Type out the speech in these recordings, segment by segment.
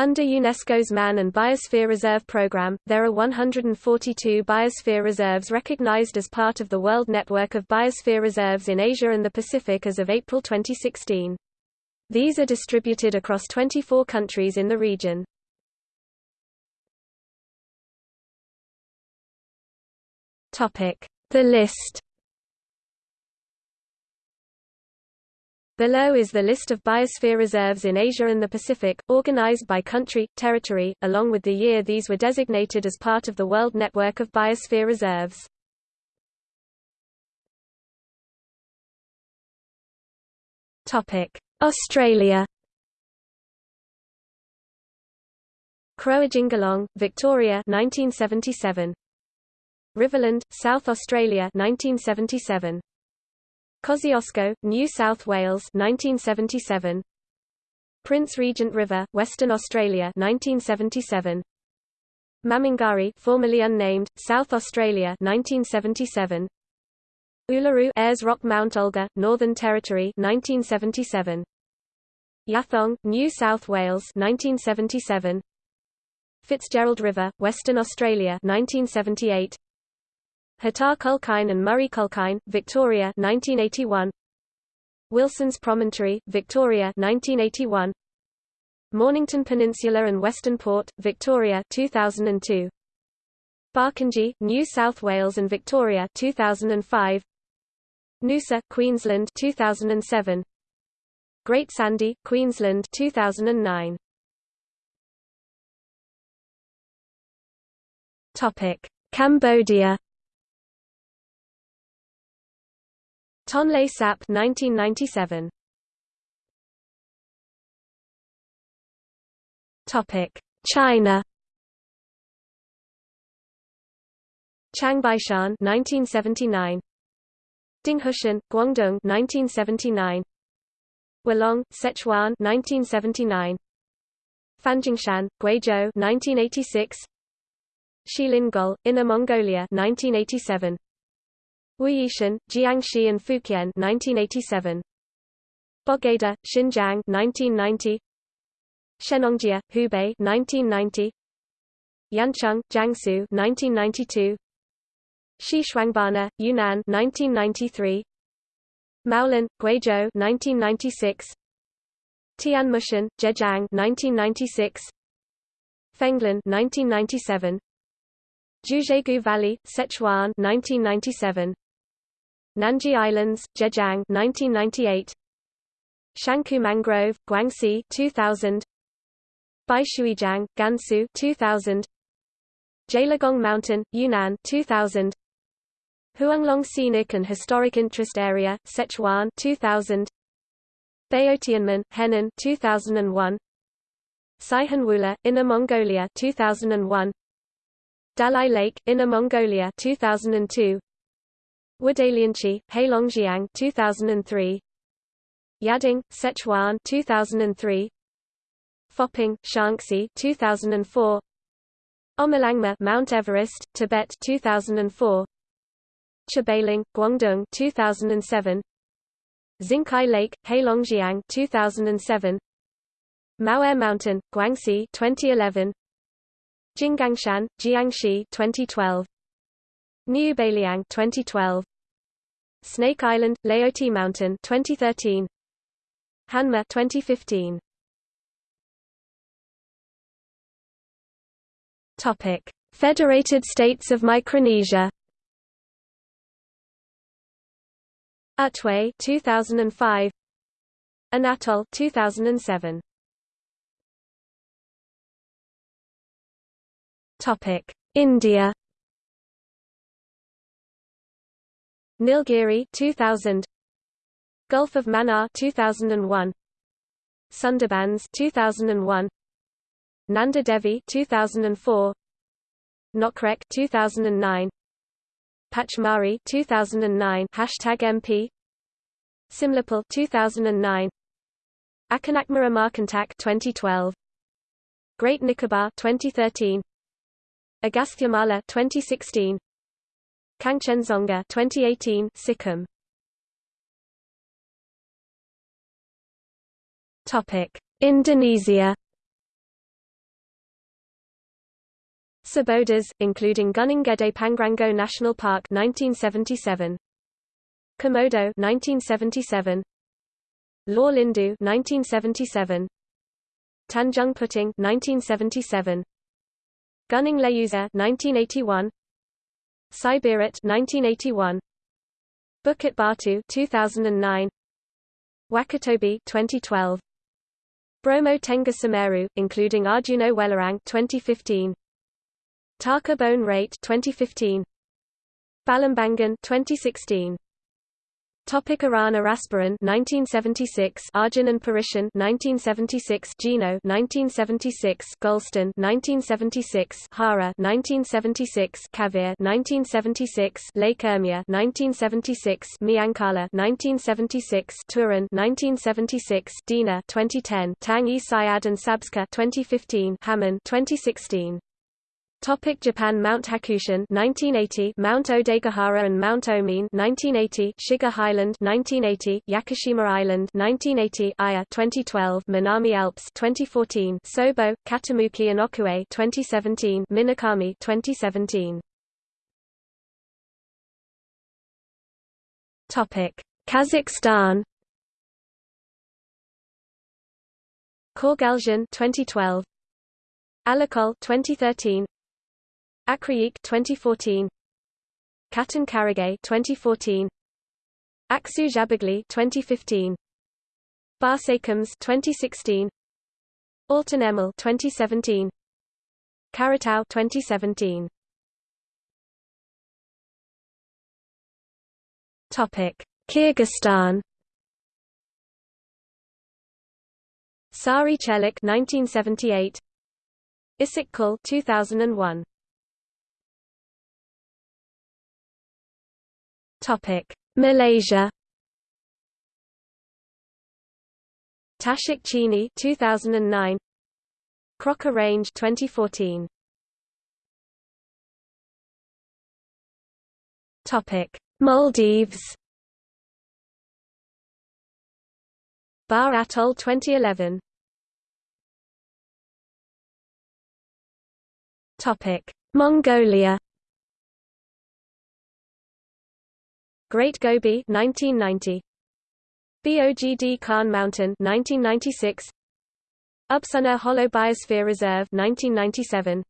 Under UNESCO's Man and Biosphere Reserve Program, there are 142 biosphere reserves recognized as part of the World Network of Biosphere Reserves in Asia and the Pacific as of April 2016. These are distributed across 24 countries in the region. The list Below is the list of biosphere reserves in Asia and the Pacific, organized by country, territory, along with the year these were designated as part of the World Network of Biosphere Reserves. Australia Croajingolong, Victoria 1977. Riverland, South Australia 1977. Kosciuszko, New South Wales 1977 Prince Regent River, Western Australia 1977 Mamungari formerly unnamed, South Australia 1977 Uluru Ayers Rock Mount Olga, Northern Territory 1977 Yathong, New South Wales 1977 Fitzgerald River, Western Australia 1978 Hattah Kulkyne and Murray Kulkyne, Victoria 1981. Wilson's Promontory, Victoria 1981. Mornington Peninsula and Western Port, Victoria 2002. Barkindji, New South Wales and Victoria 2005. Noosa, Queensland 2007. Great Sandy, Queensland 2009. Topic: Cambodia Tonle Sap 1997 Topic China. Changbaishan 1979 Dinghushan Guangdong 1979 Wolong Sichuan 1979 Fanjingshan Guizhou 1986 Xilin Inner Mongolia 1987 Wuyishan, Jiangxi and Fujian 1987. Bogda, Xinjiang 1990. Shennongjia, Hubei 1990. Yancheng, Jiangsu 1992. Xishuangbanna, Yunnan 1993. Maolan, Guizhou 1996. Tianmushan, Zhejiang 1996. Fenglin 1997. Jiuzhaigou Valley, Sichuan 1997. Nanji Islands, Zhejiang 1998 Shankou Mangrove, Guangxi 2000 Baishuijiang, Gansu 2000 Gaoligong Mountain, Yunnan 2000 Huanglong Scenic and Historic Interest Area, Sichuan 2000 Baotianmen, Henan 2001 Saihanwula, Inner Mongolia 2001 Dalai Lake, Inner Mongolia 2002 Wudalianchi, Heilongjiang 2003 Yading, Sichuan 2003 Foping, Shaanxi 2004 Omolangma Mount Everest, Tibet 2004 Chebaling, Guangdong 2007 Xingkai Lake, Heilongjiang 2007 Mao'er Mountain, Guangxi 2011 Jinggangshan, Jiangxi 2012 New Baliang 2012 Snake Island, Laotie Mountain 2013 Hanma 2015 Topic. Federated States of Micronesia. Otway 2005 Anatol 2007 Topic. India Nilgiri 2000 Gulf of Mannar 2001 Sundarbans 2001 Nanda Devi 2004 Nokrek 2009 Pachmarhi 2009 Hashtag MP Similipal 2009 Akanakmara Markantak 2012 Great Nicobar 2013 Agasthyamala 2016 Kangchenjunga 2018 Sikkim Topic Indonesia Cibodas, including Gunung Gede Pangrango National Park 1977. Komodo 1977. Lore Lindu 1977. Tanjung Puting 1977. Gunung Leuser 1981. Siberut 1981. Bukit Batu 2009. Wakatobi 2012. Bromo Tengger Semeru, including Arjuno Welirang 2015. Taka Bone Rate 2015. Blambangan 2016. Topic Iran Arasbaran 1976 Arjan and Parishan 1976 Gino 1976 Golestan 1976 Hara 1976 Kavir 1976 Lake Urmia 1976 Miankaleh 1976 Turan 1976 Dina 2010 Tang-e Syad and Sabska 2015 Haman 2016 Topic Japan Mount Hakusan 1980 Mount Odaigahara and Mount Omine 1980 Shiga Highland 1980 Yakushima Island 1980 Aya 2012 Minami Alps 2014 Sobo Katamuki and Okue 2017 Minakami 2017 Topic Kazakhstan. Korgalzhin 2012 Alakol 2013 Akriik 2014 Katon Karagay 2014 Aksu Jabagli 2015 Barsakelmes 2016 Altanemel 2017 Karatau 2017 Topic Kyrgyzstan. Sary Chelek 1978 Issyk-Kul 2001 Topic: Malaysia. Tasik Chini 2009. Crocker Range 2014. Topic: Maldives. Baa Atoll 2011. Topic: Mongolia. Great Gobi 1990 Bogd Khan Mountain 1996 Upsuna Hollow Biosphere Reserve 1997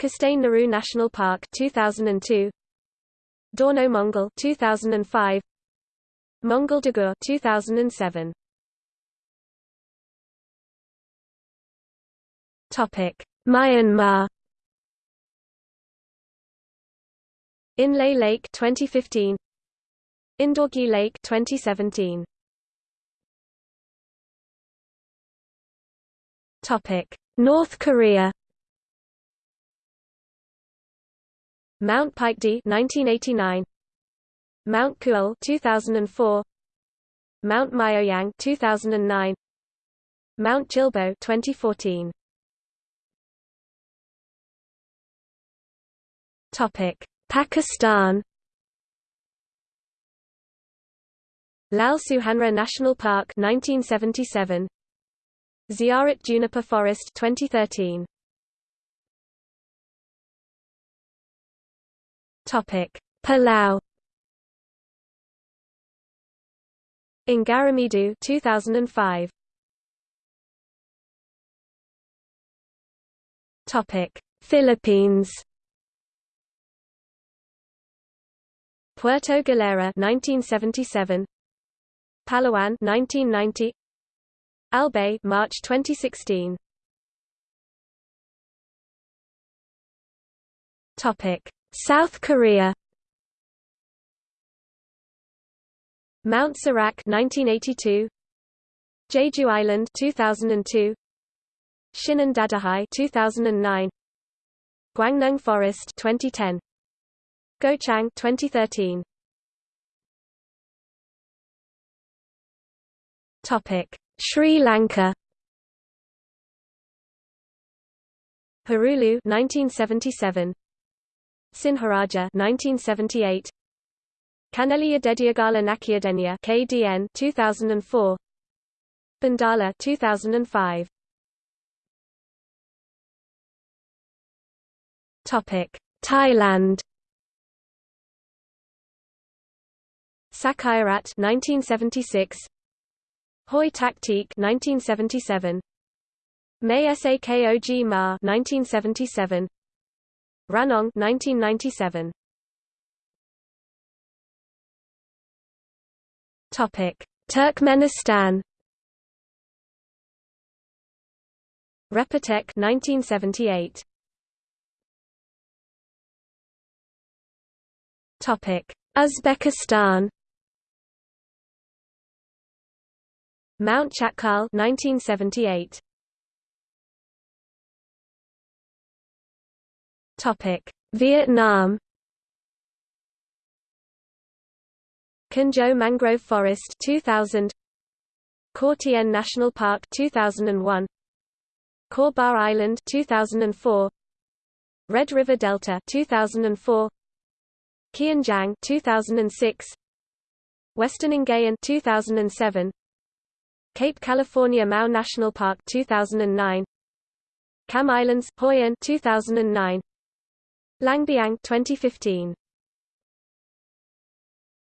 Kastane Naru National Park 2002 Dornod Mongol 2005 Mongol Dagur 2007 Topic. Myanmar. Inle Lake 2015 Indawgyi Lake 2017. Topic: North Korea. Mount Paekdu 1989. Mount Kuol 2004. Mount Myohyang 2009. Mount Chilbo 2014. Topic: Pakistan. Lal Suhanra National Park 1977 Ziarat Juniper Forest 2013 Topic. Palau. Ngaremeduu 2005 Topic. Philippines. Puerto Galera 1977 Palawan 1990 Albay March 2016 Topic. South Korea. Mount Sorak 1982 Jeju Island 2002 Shinan Dadohae 2009 Gwangneung Forest 2010 Gochang 2013 Topic: Sri Lanka. Hurulu 1977. Sinharaja 1978. Kaneliya Dediagala Nakyadenya KDN 2004. Bundala 2005. Topic: Thailand. Sakaerat 1976 Hoi Taktik 1977 May Sakog Ma 1977 Ranong 1997 Topic Turkmenistan. Repetek 1978 Topic Uzbekistan Mount Chatkal 1978 Topic. Vietnam. Gio Mangrove Forest 2000 Cat Tien National Park 2001 Cat Ba Island 2004 Red River Delta 2004 Kien Giang 2006 Western Ingayan 2007 Cape California Mau National Park 2009 Cam Islands Hoi An 2009 Langbiang 2015